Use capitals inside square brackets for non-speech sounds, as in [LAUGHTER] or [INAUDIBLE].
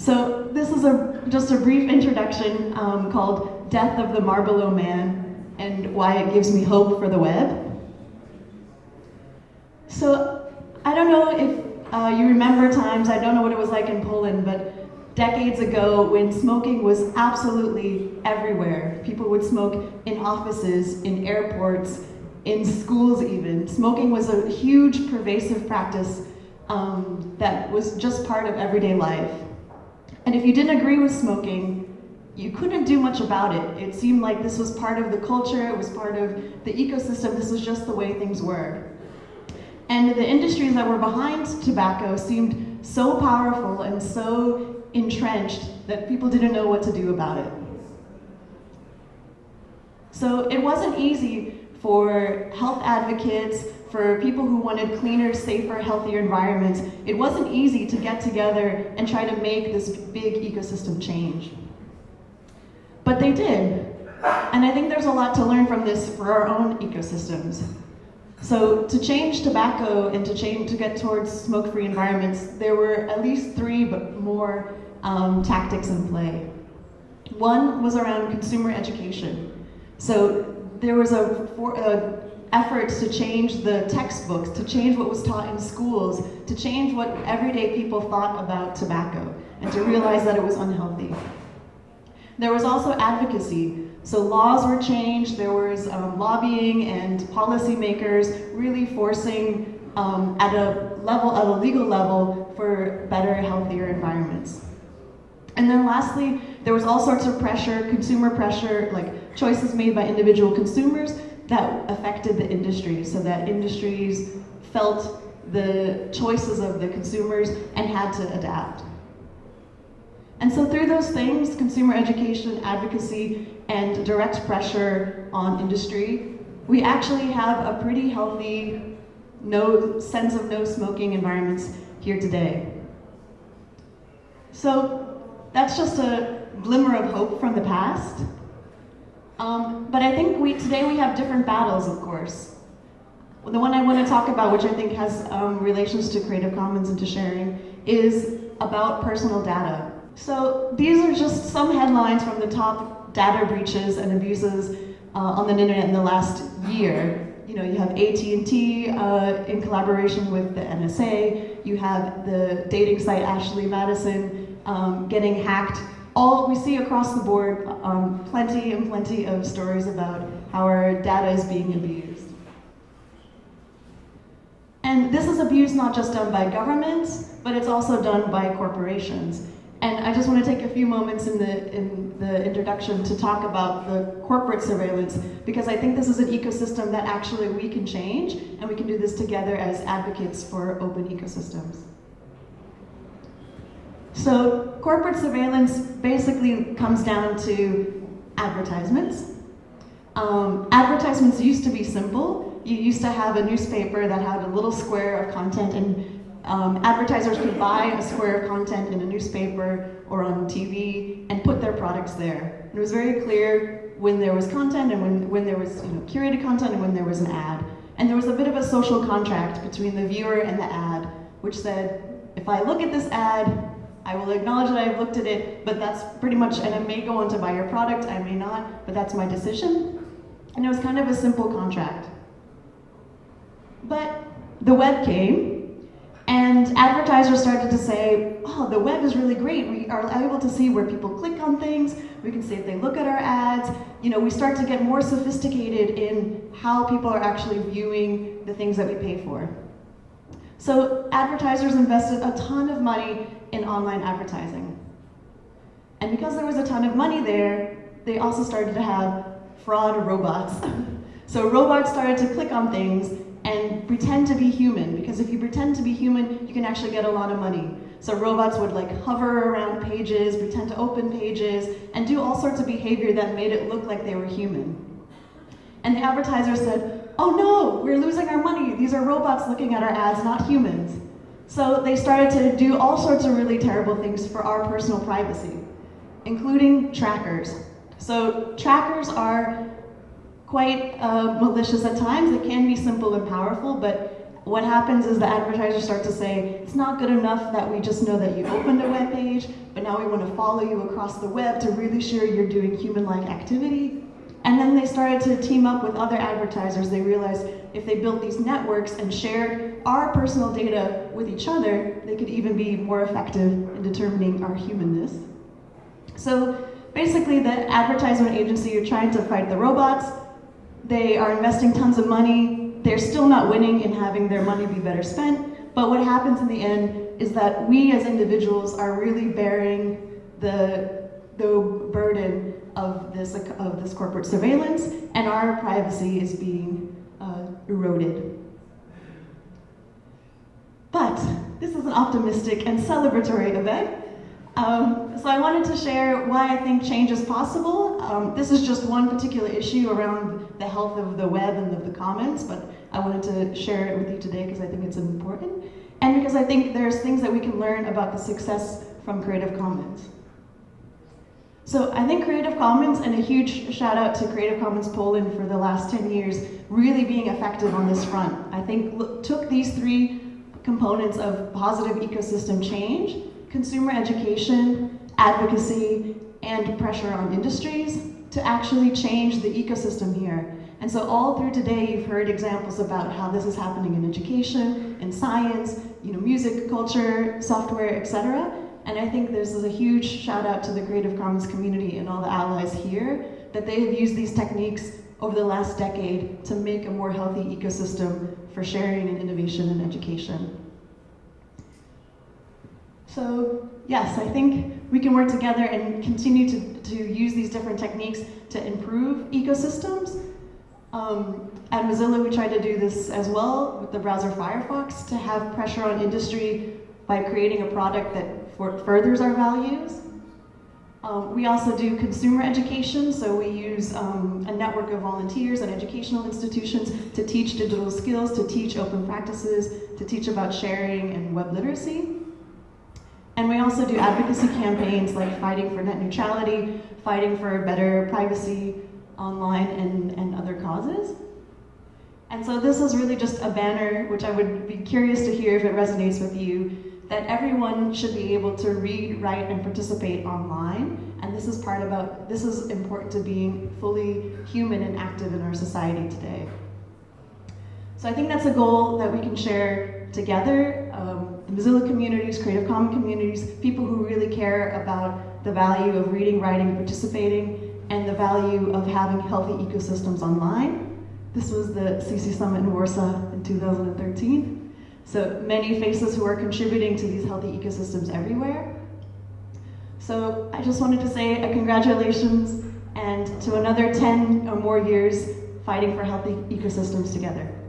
So this is a, just a brief introduction um, called Death of the Marlboro Man and why it gives me hope for the web. So I don't know if uh, you remember times, I don't know what it was like in Poland, but decades ago when smoking was absolutely everywhere. People would smoke in offices, in airports, in schools even. Smoking was a huge pervasive practice um, that was just part of everyday life. And if you didn't agree with smoking, you couldn't do much about it. It seemed like this was part of the culture, it was part of the ecosystem, this was just the way things were. And the industries that were behind tobacco seemed so powerful and so entrenched that people didn't know what to do about it. So it wasn't easy for health advocates, for people who wanted cleaner, safer, healthier environments, it wasn't easy to get together and try to make this big ecosystem change. But they did. And I think there's a lot to learn from this for our own ecosystems. So to change tobacco and to change to get towards smoke-free environments, there were at least three but more um, tactics in play. One was around consumer education. So there was a, for, a efforts to change the textbooks, to change what was taught in schools, to change what everyday people thought about tobacco, and to realize that it was unhealthy. There was also advocacy. So laws were changed, there was um, lobbying and policymakers really forcing um, at a level, at a legal level, for better, healthier environments. And then lastly, there was all sorts of pressure, consumer pressure, like choices made by individual consumers, that affected the industry so that industries felt the choices of the consumers and had to adapt. And so through those things, consumer education, advocacy, and direct pressure on industry, we actually have a pretty healthy no sense of no smoking environments here today. So that's just a glimmer of hope from the past. Um, but I think we today we have different battles, of course. The one I want to talk about, which I think has um, relations to Creative Commons and to sharing, is about personal data. So these are just some headlines from the top data breaches and abuses uh, on the internet in the last year. You know, you have AT&T uh, in collaboration with the NSA. You have the dating site Ashley Madison um, getting hacked all we see across the board um, plenty and plenty of stories about how our data is being abused. And this is abuse not just done by governments, but it's also done by corporations. And I just want to take a few moments in the, in the introduction to talk about the corporate surveillance, because I think this is an ecosystem that actually we can change, and we can do this together as advocates for open ecosystems. So corporate surveillance basically comes down to advertisements. Um, advertisements used to be simple. You used to have a newspaper that had a little square of content and um, advertisers could buy a square of content in a newspaper or on TV and put their products there. And it was very clear when there was content and when, when there was you know, curated content and when there was an ad. And there was a bit of a social contract between the viewer and the ad, which said, if I look at this ad, I will acknowledge that I've looked at it, but that's pretty much, and I may go on to buy your product, I may not, but that's my decision. And it was kind of a simple contract. But the web came, and advertisers started to say, oh, the web is really great. We are able to see where people click on things. We can see if they look at our ads. You know, we start to get more sophisticated in how people are actually viewing the things that we pay for. So advertisers invested a ton of money in online advertising. And because there was a ton of money there, they also started to have fraud robots. [LAUGHS] so robots started to click on things and pretend to be human, because if you pretend to be human, you can actually get a lot of money. So robots would like hover around pages, pretend to open pages, and do all sorts of behavior that made it look like they were human. And the advertiser said, oh no, we're losing our money. These are robots looking at our ads, not humans. So they started to do all sorts of really terrible things for our personal privacy, including trackers. So trackers are quite uh, malicious at times. They can be simple and powerful, but what happens is the advertisers start to say, it's not good enough that we just know that you opened a web page, but now we want to follow you across the web to really sure you're doing human-like activity. And then they started to team up with other advertisers. They realized if they built these networks and shared our personal data with each other, they could even be more effective in determining our humanness. So basically the advertisement agency are trying to fight the robots. They are investing tons of money. They're still not winning in having their money be better spent. But what happens in the end is that we as individuals are really bearing the, the burden of this, of this corporate surveillance and our privacy is being uh, eroded. But this is an optimistic and celebratory event. Um, so I wanted to share why I think change is possible. Um, this is just one particular issue around the health of the web and of the commons, but I wanted to share it with you today because I think it's important. And because I think there's things that we can learn about the success from Creative Commons. So I think Creative Commons, and a huge shout out to Creative Commons Poland for the last 10 years, really being effective on this front. I think look, took these three components of positive ecosystem change, consumer education, advocacy, and pressure on industries to actually change the ecosystem here. And so all through today, you've heard examples about how this is happening in education, in science, you know, music, culture, software, etc. And I think this is a huge shout out to the Creative Commons community and all the allies here that they have used these techniques over the last decade to make a more healthy ecosystem for sharing and innovation and education. So yes, I think we can work together and continue to, to use these different techniques to improve ecosystems. Um, at Mozilla, we tried to do this as well with the browser Firefox to have pressure on industry by creating a product that furthers our values. Um, we also do consumer education, so we use um, a network of volunteers and educational institutions to teach digital skills, to teach open practices, to teach about sharing and web literacy. And we also do advocacy campaigns like fighting for net neutrality, fighting for better privacy online and, and other causes. And so this is really just a banner, which I would be curious to hear if it resonates with you, that everyone should be able to read, write, and participate online. And this is part about, this is important to being fully human and active in our society today. So I think that's a goal that we can share together. Um, the Mozilla communities, Creative Commons communities, people who really care about the value of reading, writing, participating, and the value of having healthy ecosystems online. This was the CC Summit in Warsaw in 2013. So many faces who are contributing to these healthy ecosystems everywhere. So I just wanted to say a congratulations and to another 10 or more years fighting for healthy ecosystems together.